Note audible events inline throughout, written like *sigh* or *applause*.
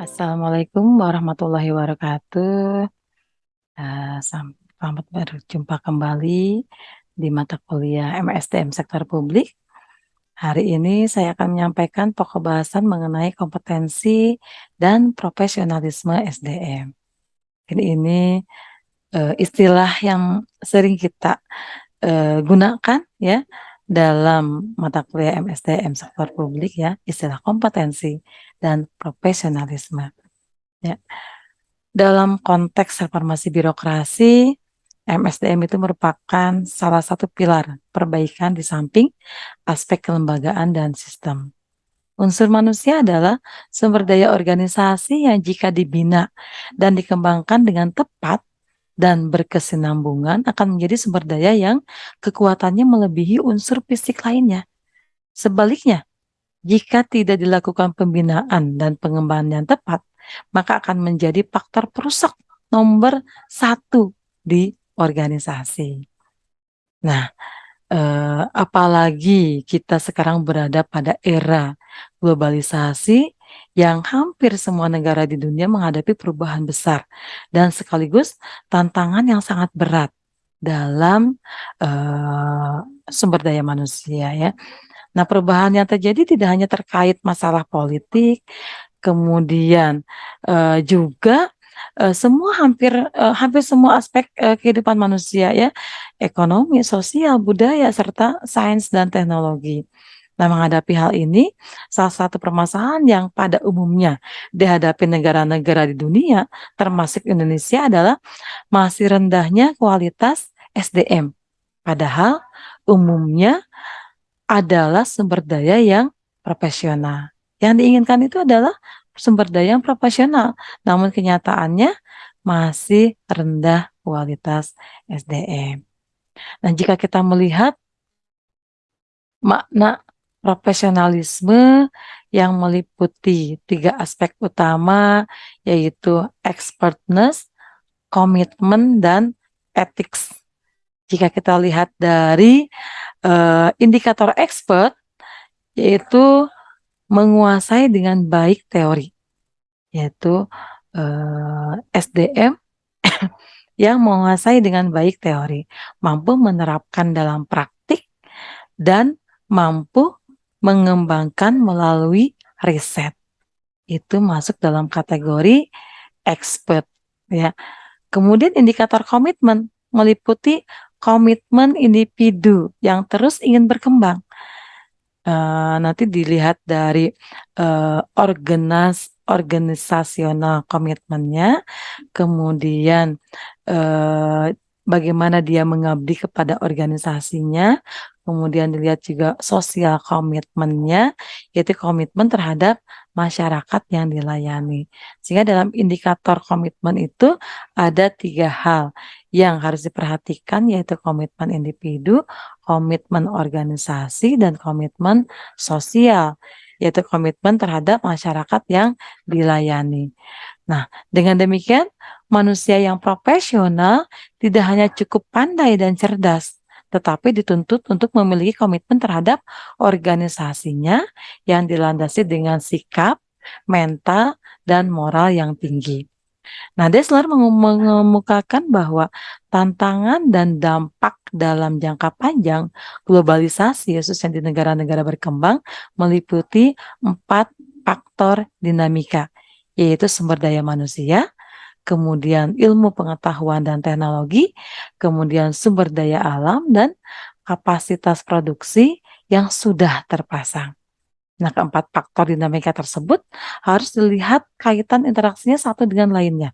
Assalamualaikum warahmatullahi wabarakatuh. Uh, selamat berjumpa kembali di mata kuliah MSDM Sektor Publik. Hari ini saya akan menyampaikan pokok bahasan mengenai kompetensi dan profesionalisme SDM. Ini, ini uh, istilah yang sering kita uh, gunakan ya dalam mata kuliah MSDM sektor publik ya istilah kompetensi dan profesionalisme. Ya. Dalam konteks reformasi birokrasi MSDM itu merupakan salah satu pilar perbaikan di samping aspek kelembagaan dan sistem. Unsur manusia adalah sumber daya organisasi yang jika dibina dan dikembangkan dengan tepat dan berkesinambungan akan menjadi sumber daya yang kekuatannya melebihi unsur fisik lainnya. Sebaliknya, jika tidak dilakukan pembinaan dan pengembangan yang tepat, maka akan menjadi faktor perusak nomor satu di organisasi. Nah, eh, apalagi kita sekarang berada pada era globalisasi yang hampir semua negara di dunia menghadapi perubahan besar dan sekaligus tantangan yang sangat berat dalam uh, sumber daya manusia ya. Nah, perubahan yang terjadi tidak hanya terkait masalah politik, kemudian uh, juga uh, semua hampir uh, hampir semua aspek uh, kehidupan manusia ya, ekonomi, sosial, budaya serta sains dan teknologi. Nah, menghadapi hal ini, salah satu permasalahan yang pada umumnya dihadapi negara-negara di dunia, termasuk Indonesia adalah masih rendahnya kualitas SDM. Padahal umumnya adalah sumber daya yang profesional. Yang diinginkan itu adalah sumber daya yang profesional, namun kenyataannya masih rendah kualitas SDM. Dan jika kita melihat makna profesionalisme yang meliputi tiga aspek utama yaitu expertness, komitmen, dan ethics. Jika kita lihat dari uh, indikator expert yaitu menguasai dengan baik teori yaitu uh, eh, SDM *coughs* yang menguasai dengan baik teori, mampu menerapkan dalam praktik dan mampu mengembangkan melalui riset. Itu masuk dalam kategori expert ya. Kemudian indikator komitmen meliputi komitmen individu yang terus ingin berkembang. Uh, nanti dilihat dari uh, organas organisasional komitmennya, kemudian uh, bagaimana dia mengabdi kepada organisasinya, kemudian dilihat juga sosial komitmennya, yaitu komitmen terhadap masyarakat yang dilayani. Sehingga dalam indikator komitmen itu ada tiga hal yang harus diperhatikan, yaitu komitmen individu, komitmen organisasi, dan komitmen sosial, yaitu komitmen terhadap masyarakat yang dilayani. Nah, dengan demikian, manusia yang profesional tidak hanya cukup pandai dan cerdas, tetapi dituntut untuk memiliki komitmen terhadap organisasinya yang dilandasi dengan sikap, mental, dan moral yang tinggi. Nah, Desler mengemukakan bahwa tantangan dan dampak dalam jangka panjang globalisasi, khususnya di negara-negara berkembang, meliputi empat faktor dinamika, yaitu sumber daya manusia, kemudian ilmu pengetahuan dan teknologi, kemudian sumber daya alam, dan kapasitas produksi yang sudah terpasang. Nah, keempat faktor dinamika tersebut harus dilihat kaitan interaksinya satu dengan lainnya.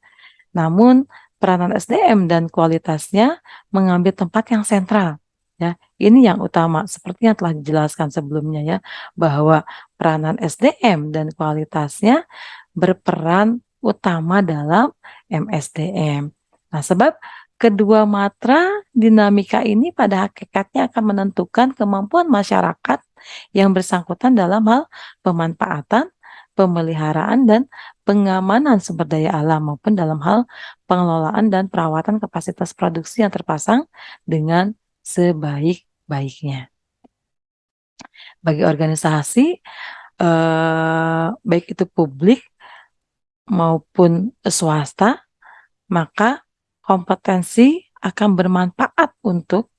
Namun, peranan SDM dan kualitasnya mengambil tempat yang sentral. Ya, ini yang utama seperti yang telah dijelaskan sebelumnya ya, bahwa peranan SDM dan kualitasnya berperan utama dalam MSDM. Nah, sebab kedua matra dinamika ini pada hakikatnya akan menentukan kemampuan masyarakat yang bersangkutan dalam hal pemanfaatan, pemeliharaan, dan pengamanan sumber daya alam maupun dalam hal pengelolaan dan perawatan kapasitas produksi yang terpasang dengan sebaik-baiknya. Bagi organisasi, eh, baik itu publik maupun swasta, maka kompetensi akan bermanfaat untuk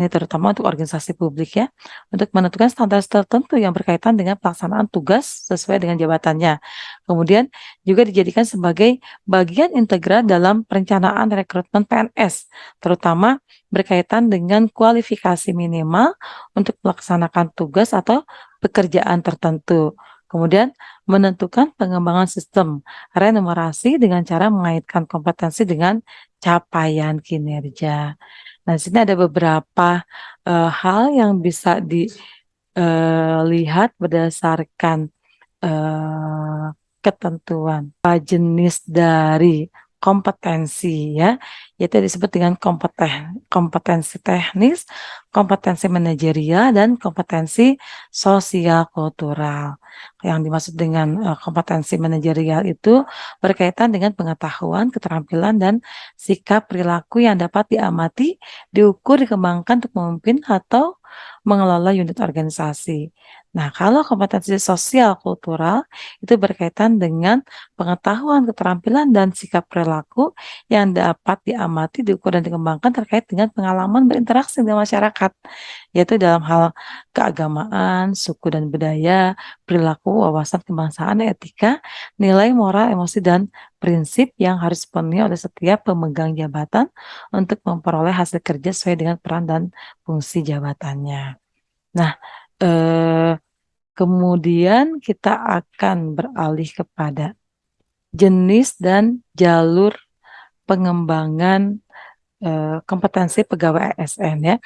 ini terutama untuk organisasi publik ya, untuk menentukan standar tertentu yang berkaitan dengan pelaksanaan tugas sesuai dengan jabatannya. Kemudian juga dijadikan sebagai bagian integral dalam perencanaan rekrutmen PNS, terutama berkaitan dengan kualifikasi minimal untuk melaksanakan tugas atau pekerjaan tertentu. Kemudian menentukan pengembangan sistem renumerasi dengan cara mengaitkan kompetensi dengan capaian kinerja. Nah, di sini ada beberapa uh, hal yang bisa dilihat uh, berdasarkan uh, ketentuan jenis dari kompetensi ya, yaitu disebut dengan kompeten, kompetensi teknis, kompetensi manajerial, dan kompetensi sosial kultural. Yang dimaksud dengan uh, kompetensi manajerial itu berkaitan dengan pengetahuan, keterampilan, dan sikap perilaku yang dapat diamati, diukur, dikembangkan untuk memimpin atau mengelola unit organisasi. Nah, kalau kompetensi sosial kultural itu berkaitan dengan pengetahuan, keterampilan, dan sikap perilaku yang dapat diamati, diukur, dan dikembangkan terkait dengan pengalaman berinteraksi dengan masyarakat, yaitu dalam hal keagamaan, suku dan budaya, perilaku, wawasan kebangsaan, etika, nilai moral, emosi, dan prinsip yang harus dipenuhi oleh setiap pemegang jabatan untuk memperoleh hasil kerja sesuai dengan peran dan fungsi jabatannya. Nah, eh, kemudian kita akan beralih kepada jenis dan jalur pengembangan eh, kompetensi pegawai ASN ya.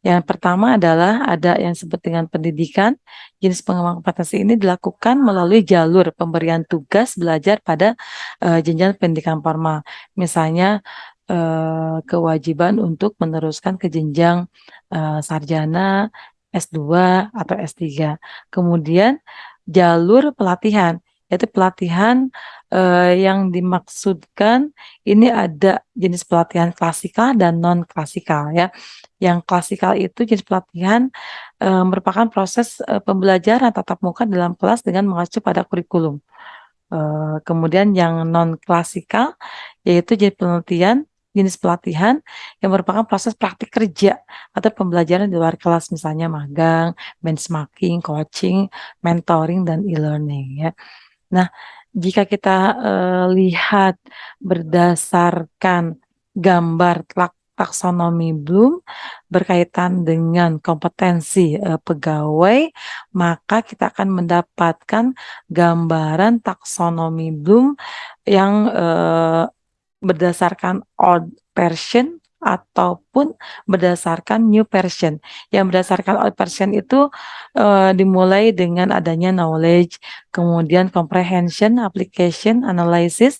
Yang pertama adalah ada yang disebut dengan pendidikan. Jenis pengembangan kompetensi ini dilakukan melalui jalur pemberian tugas belajar pada uh, jenjang pendidikan formal. Misalnya uh, kewajiban untuk meneruskan ke jenjang uh, sarjana, S2 atau S3. Kemudian jalur pelatihan, yaitu pelatihan uh, yang dimaksudkan ini ada jenis pelatihan klasikal dan non klasikal ya. Yang klasikal itu jenis pelatihan uh, merupakan proses uh, pembelajaran tatap muka dalam kelas dengan mengacu pada kurikulum. Uh, kemudian yang non klasikal yaitu jenis penelitian jenis pelatihan yang merupakan proses praktik kerja atau pembelajaran di luar kelas misalnya magang, benchmarking, coaching, mentoring dan e-learning ya. Nah, jika kita uh, lihat berdasarkan gambar taksonomi Bloom berkaitan dengan kompetensi uh, pegawai, maka kita akan mendapatkan gambaran taksonomi Bloom yang uh, berdasarkan old version ataupun berdasarkan new version. Yang berdasarkan old version itu uh, dimulai dengan adanya knowledge, kemudian comprehension, application, analysis,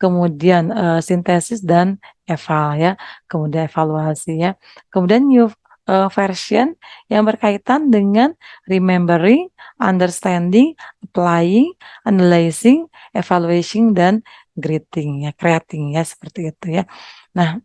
kemudian uh, sintesis dan eval ya, kemudian evaluasi ya. Kemudian new uh, version yang berkaitan dengan remembering, understanding, applying, analyzing, evaluation dan greeting ya, creating ya seperti itu ya. Nah,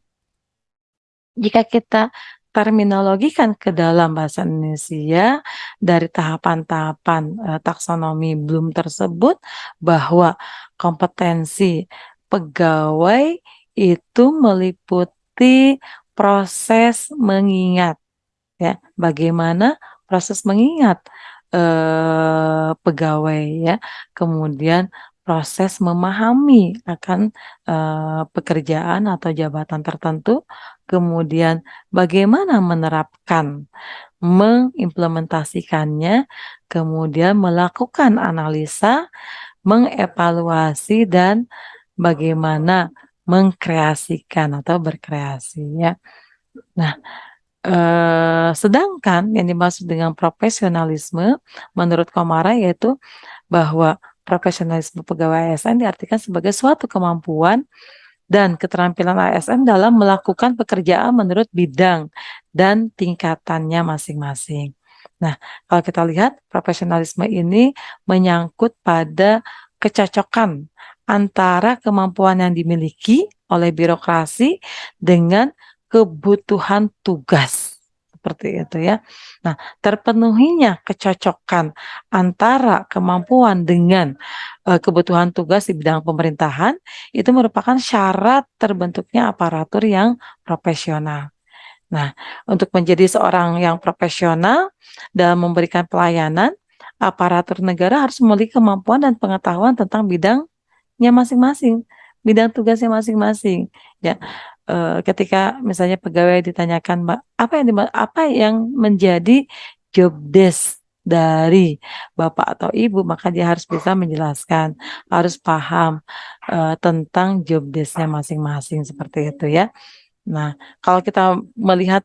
jika kita terminologikan ke dalam bahasa Indonesia dari tahapan-tahapan uh, taksonomi Bloom tersebut bahwa kompetensi pegawai itu meliputi proses mengingat ya. Bagaimana proses mengingat eh, pegawai ya. Kemudian proses memahami akan uh, pekerjaan atau jabatan tertentu, kemudian bagaimana menerapkan, mengimplementasikannya, kemudian melakukan analisa, mengevaluasi dan bagaimana mengkreasikan atau berkreasi ya. Nah, eh, sedangkan yang dimaksud dengan profesionalisme menurut Komara yaitu bahwa profesionalisme pegawai ASN diartikan sebagai suatu kemampuan dan keterampilan ASN dalam melakukan pekerjaan menurut bidang dan tingkatannya masing-masing. Nah, kalau kita lihat profesionalisme ini menyangkut pada kecocokan antara kemampuan yang dimiliki oleh birokrasi dengan kebutuhan tugas seperti itu ya. Nah, terpenuhinya kecocokan antara kemampuan dengan, eee, kebutuhan tugas di bidang pemerintahan, itu merupakan syarat terbentuknya aparatur yang profesional. Nah, untuk menjadi seorang yang profesional dalam memberikan pelayanan, aparatur negara harus memiliki kemampuan dan pengetahuan tentang bidangnya masing-masing, bidang tugasnya masing-masing, ya. Eee, ketika misalnya pegawai ditanyakan, Mbak, apa yang apa yang menjadi job desk dari bapak atau ibu, maka dia harus bisa menjelaskan, harus paham, eee, tentang job desk-nya masing-masing, seperti itu ya. Nah, kalau kita melihat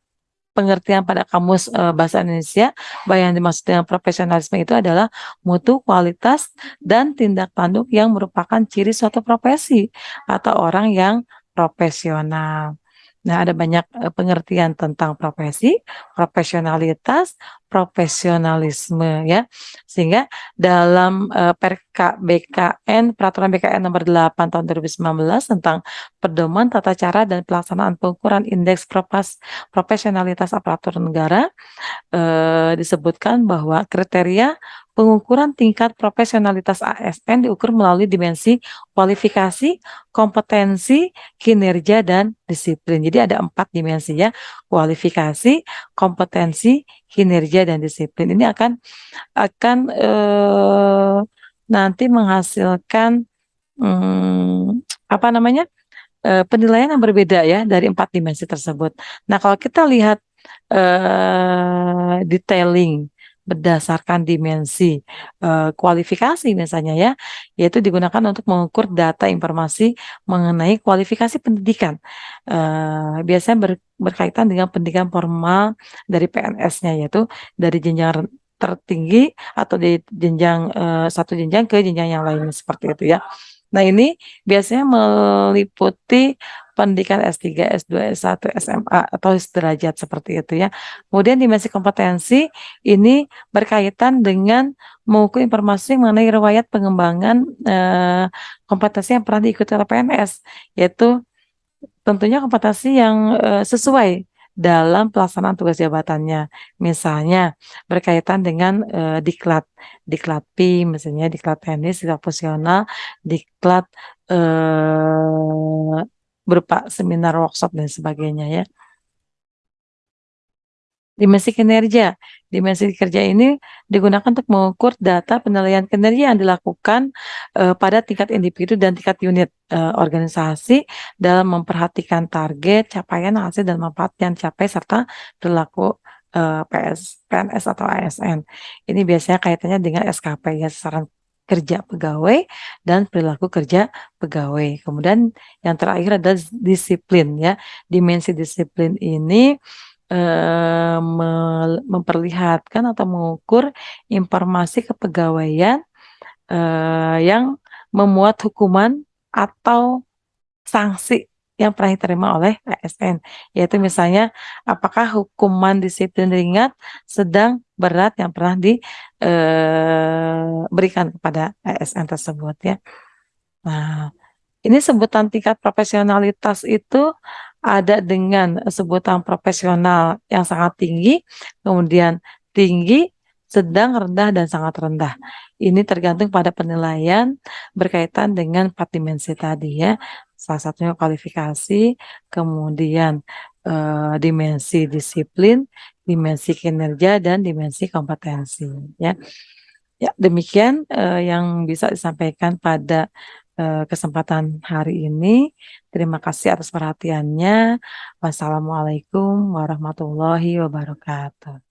pengertian pada kamus, eee, bahasa Indonesia, bahwa yang dimaksud dengan profesionalisme itu adalah mutu, kualitas, dan tindak tanduk yang merupakan ciri suatu profesi atau orang yang profesional. Nah, ada banyak, eee, pengertian tentang profesi, profesionalitas, profesionalisme ya. Sehingga dalam, eee, Perka BKN Peraturan BKN nomor 8 tahun 2019 tentang pedoman tata cara dan pelaksanaan pengukuran indeks propas profesionalitas aparatur negara, eee, disebutkan bahwa kriteria pengukuran tingkat profesionalitas ASN diukur melalui dimensi kualifikasi, kompetensi, kinerja, dan disiplin. Jadi ada 4 dimensi ya, kualifikasi, kompetensi, kinerja, dan disiplin. Ini akan akan, eee, nanti menghasilkan, mmm, apa namanya, eee, penilaian yang berbeda ya dari 4 dimensi tersebut. Nah, kalau kita lihat, eee, detailing berdasarkan dimensi, eee, kualifikasi misalnya ya, yaitu digunakan untuk mengukur data informasi mengenai kualifikasi pendidikan, eee, biasanya ber berkaitan dengan pendidikan formal dari PNS-nya, yaitu dari jenjang tertinggi atau di jenjang, eee, satu jenjang ke jenjang yang lainnya, seperti itu ya. Nah, ini biasanya meliputi pendidikan S3, S2, S1, SMA, atau sederajat seperti itu ya. Kemudian dimensi kompetensi ini berkaitan dengan mengukur informasi mengenai riwayat pengembangan, eee, kompetensi yang pernah diikuti oleh PNS, yaitu tentunya kompetensi yang, eee, sesuai dalam pelaksanaan tugas jabatannya. Misalnya berkaitan dengan, eee, diklat, diklat PIM misalnya, diklat teknis, diklat fungsional, diklat, eee, berupa seminar, workshop, dan sebagainya ya. Dimensi kinerja. Dimensi kerja ini digunakan untuk mengukur data penilaian kinerja yang dilakukan, eee, pada tingkat individu dan tingkat unit, eee, organisasi dalam memperhatikan target, capaian, hasil, dan manfaat yang dicapai serta perilaku, eee, PS PNS atau ASN. Ini biasanya kaitannya dengan SKP ya, sasaran kerja pegawai dan perilaku kerja pegawai. Kemudian yang terakhir adalah disiplin ya. Dimensi disiplin ini Mel memperlihatkan atau mengukur informasi kepegawaian, eee, yang memuat hukuman atau sanksi yang pernah diterima oleh ASN, yaitu misalnya apakah hukuman disiplin ringan, sedang, berat yang pernah diberikan kepada ASN tersebut ya. Nah, ini sebutan tingkat profesionalitas itu ada dengan sebutan profesional yang sangat tinggi, kemudian tinggi, sedang, rendah, dan sangat rendah. Ini tergantung pada penilaian berkaitan dengan 4 dimensi tadi ya. Salah satunya kualifikasi, kemudian, eee, dimensi disiplin, dimensi kinerja, dan dimensi kompetensi ya. Ya demikian, eee, yang bisa disampaikan pada eee, kesempatan hari ini. Terima kasih atas perhatiannya. Wassalamualaikum warahmatullahi wabarakatuh.